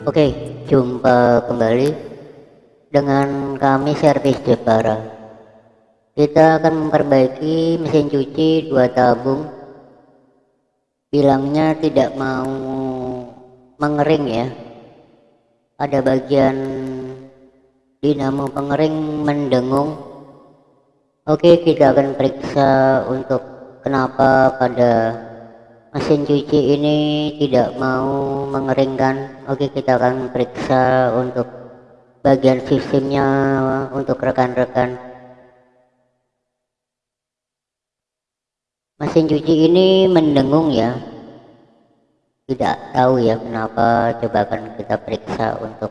Oke, jumpa kembali dengan kami servis Jepara. Kita akan memperbaiki mesin cuci dua tabung. Bilangnya tidak mau mengering ya. Ada bagian dinamo pengering mendengung. Oke, kita akan periksa untuk kenapa pada mesin cuci ini tidak mau mengeringkan. Oke kita akan periksa untuk bagian sistemnya untuk rekan-rekan. Mesin cuci ini mendengung ya. Tidak tahu ya kenapa. Coba akan kita periksa untuk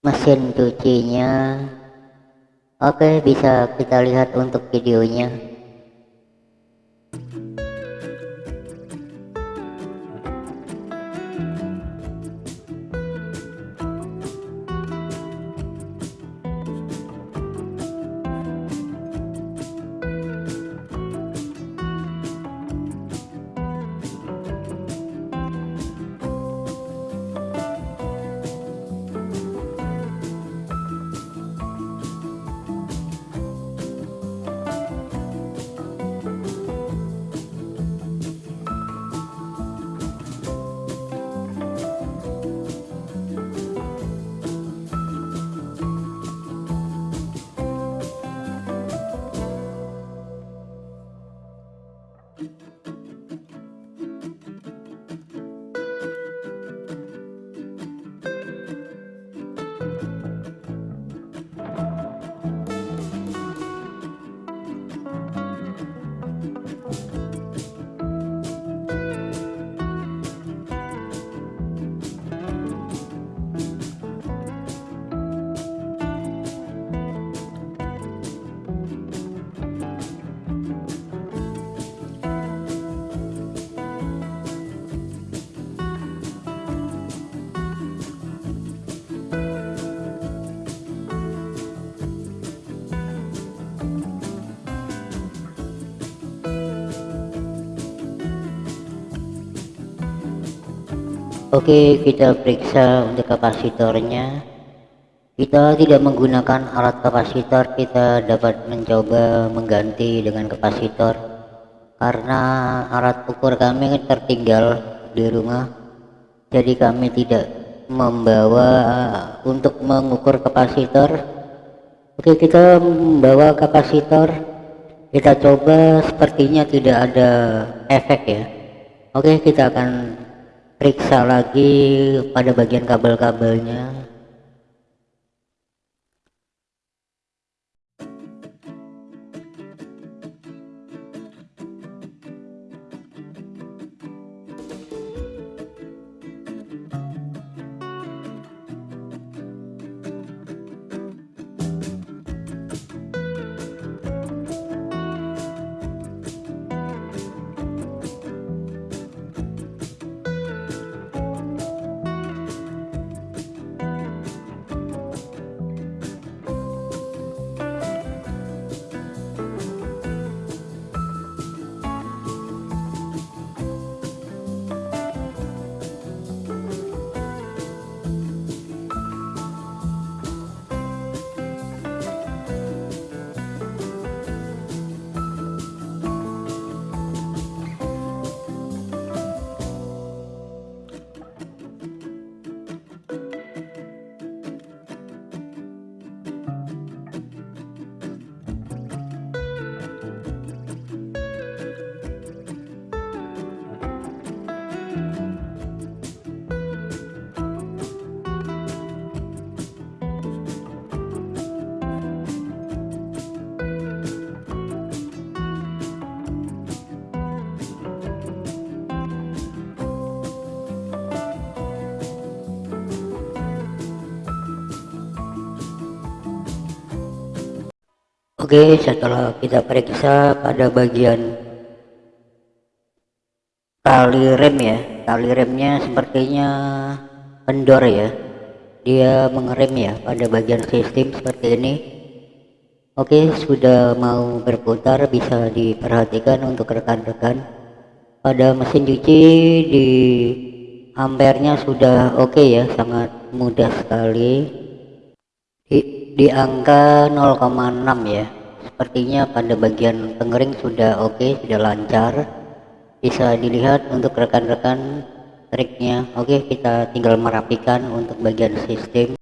mesin cucinya. Oke bisa kita lihat untuk videonya Oke kita periksa untuk kapasitornya. Kita tidak menggunakan alat kapasitor kita dapat mencoba mengganti dengan kapasitor. Karena alat ukur kami tertinggal di rumah jadi kami tidak membawa untuk mengukur kapasitor. Oke kita membawa kapasitor. Kita coba sepertinya tidak ada efek ya. Oke kita akan periksa lagi pada bagian kabel-kabelnya Oke setelah kita periksa pada bagian tali rem ya. Tali remnya sepertinya kendor ya. Dia mengerem ya pada bagian sistem seperti ini. Oke sudah mau berputar bisa diperhatikan untuk rekan-rekan. Pada mesin cuci di ampernya sudah oke okay ya sangat mudah sekali di, angka 0,6 ya. Sepertinya pada bagian pengering sudah oke okay, sudah lancar. Bisa dilihat untuk rekan-rekan triknya. Oke okay, kita tinggal merapikan untuk bagian sistem